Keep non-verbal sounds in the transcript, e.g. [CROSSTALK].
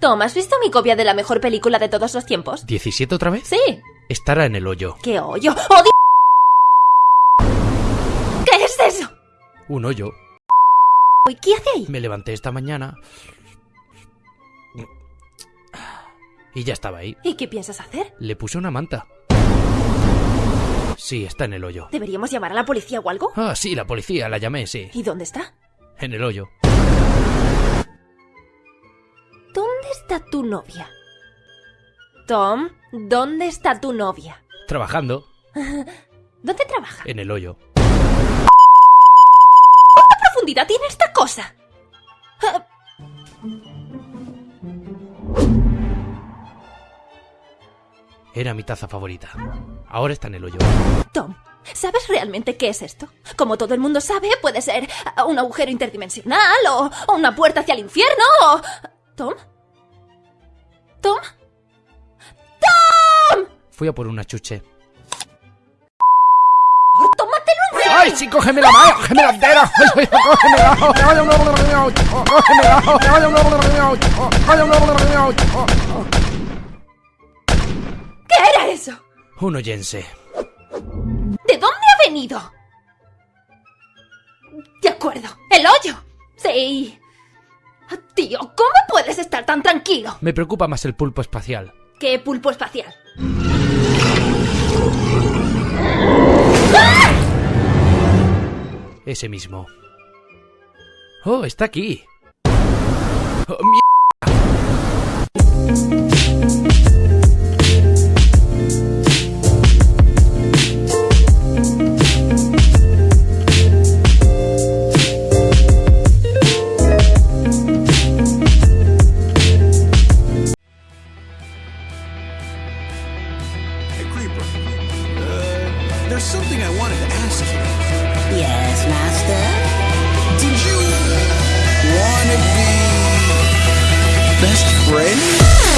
Tom, ¿has visto mi copia de la mejor película de todos los tiempos? ¿17 otra vez? Sí. Estará en el hoyo. ¡Qué hoyo! ¡Odio! ¿Qué es eso? Un hoyo. ¿Y qué hace ahí? Me levanté esta mañana. Y ya estaba ahí. ¿Y qué piensas hacer? Le puse una manta. Sí, está en el hoyo. ¿Deberíamos llamar a la policía o algo? Ah, sí, la policía, la llamé, sí. ¿Y dónde está? En el hoyo. Está tu novia? Tom, ¿dónde está tu novia? Trabajando. [LAUGHS] ¿Dónde trabaja? En el hoyo. ¿Cuánta profundidad tiene esta cosa? Ah, Era mi taza favorita. Ahora está en el hoyo. Tom, ¿sabes realmente qué es esto? Como todo el mundo sabe, puede ser un agujero interdimensional o una puerta hacia el infierno o... ¿Tom? ¿Tom? ¡Tom! Fui a por una chuche. ¡Tómatelo en ¡Ay, sí, cógeme la mano! ¡Cógeme la entera! ¡Ay, ay, cógemela! ¡Cógemela! ¿Qué era eso? Un oyense. ¿De dónde ha venido? De acuerdo, el hoyo. Sí. Ah, Tío, ¿cómo puedes estar tan tranquilo? Me preocupa más el pulpo espacial. ¿Qué pulpo espacial? Ese mismo. ¡Oh, está aquí! ¡Oh, there's something I wanted to ask you. Yes, master? Did you want to be best friends?